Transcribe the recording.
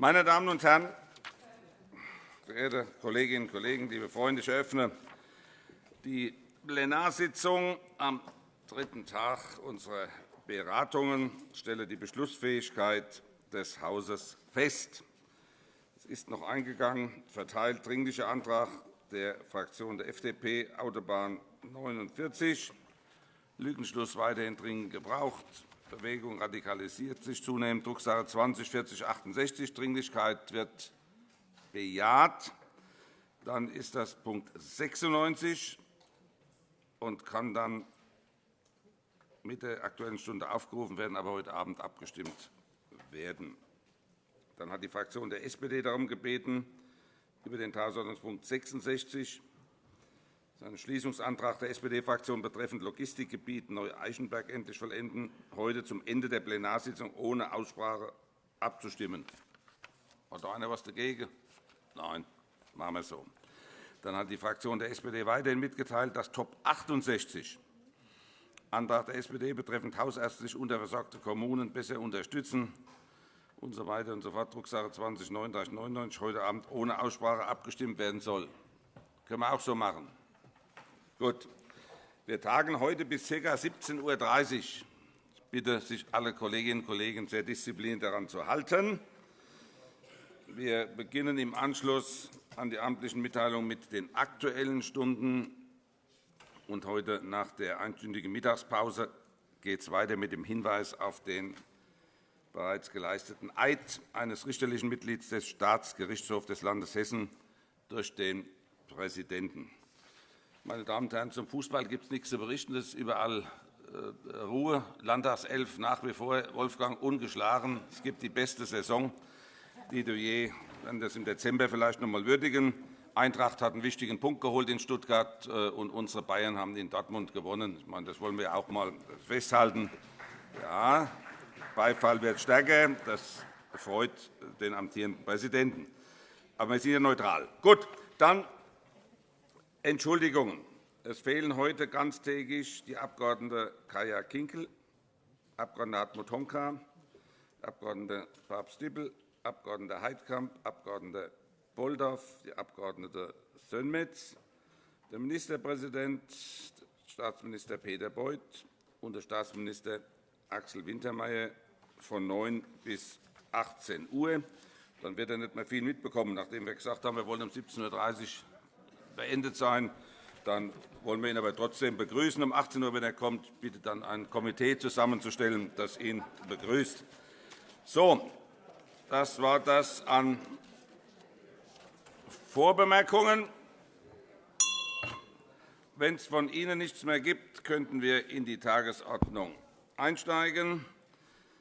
Meine Damen und Herren, verehrte Kolleginnen und Kollegen, liebe Freunde! Ich eröffne die Plenarsitzung am dritten Tag unserer Beratungen stelle die Beschlussfähigkeit des Hauses fest. Es ist noch eingegangen, verteilt Dringlicher Antrag der Fraktion der FDP, Autobahn 49, Lückenschluss weiterhin dringend gebraucht, Bewegung radikalisiert sich zunehmend, Drucksache 20 4068, Dringlichkeit wird bejaht. Dann ist das Punkt 96 und kann dann mit der Aktuellen Stunde aufgerufen werden, aber heute Abend abgestimmt werden. Dann hat die Fraktion der SPD darum gebeten, über den Tagesordnungspunkt 66 seinen Schließungsantrag der SPD-Fraktion betreffend Logistikgebiet Neu-Eichenberg endlich vollenden, heute zum Ende der Plenarsitzung ohne Aussprache abzustimmen. Hat da einer etwas dagegen? Nein, machen wir so. Dann hat die Fraktion der SPD weiterhin mitgeteilt, dass Top 68 Antrag der SPD betreffend hausärztlich unterversorgte Kommunen besser unterstützen und so weiter und so fort, Drucksache 20 3999 heute Abend ohne Aussprache abgestimmt werden soll. Das können wir auch so machen. Gut. Wir tagen heute bis ca. 17.30 Uhr. Ich bitte sich alle Kolleginnen und Kollegen sehr diszipliniert daran zu halten. Wir beginnen im Anschluss an die amtlichen Mitteilungen mit den Aktuellen Stunden. Und heute nach der einstündigen Mittagspause geht es weiter mit dem Hinweis auf den bereits geleisteten Eid eines richterlichen Mitglieds des Staatsgerichtshofs des Landes Hessen durch den Präsidenten. Meine Damen und Herren, zum Fußball gibt es nichts zu berichten. Es ist überall äh, Ruhe. Landtagself nach wie vor Wolfgang ungeschlagen. Es gibt die beste Saison, die du je, werden das im Dezember vielleicht noch einmal würdigen. Eintracht hat einen wichtigen Punkt geholt in Stuttgart, äh, und unsere Bayern haben in Dortmund gewonnen. Ich meine, das wollen wir auch einmal festhalten. Ja, Beifall wird stärker. Das freut den amtierenden Präsidenten. Aber wir sind ja neutral. Gut, dann Entschuldigungen. Es fehlen heute ganztägig die Abg. Kaya Kinkel, Abg. Hartmut Honka, Abg. Papst-Dippel, Abg. Heidkamp, Abg. Bolldorf, die Abg. Sönmez, der Ministerpräsident, Staatsminister Peter Beuth und der Staatsminister Axel Wintermeyer von 9 bis 18 Uhr. Dann wird er nicht mehr viel mitbekommen, nachdem wir gesagt haben, wir wollen um 17.30 Uhr beendet sein. Dann wollen wir ihn aber trotzdem begrüßen. Um 18 Uhr, wenn er kommt, bitte dann ein Komitee zusammenzustellen, das ihn begrüßt. So, das war das an Vorbemerkungen. Wenn es von Ihnen nichts mehr gibt, könnten wir in die Tagesordnung einsteigen.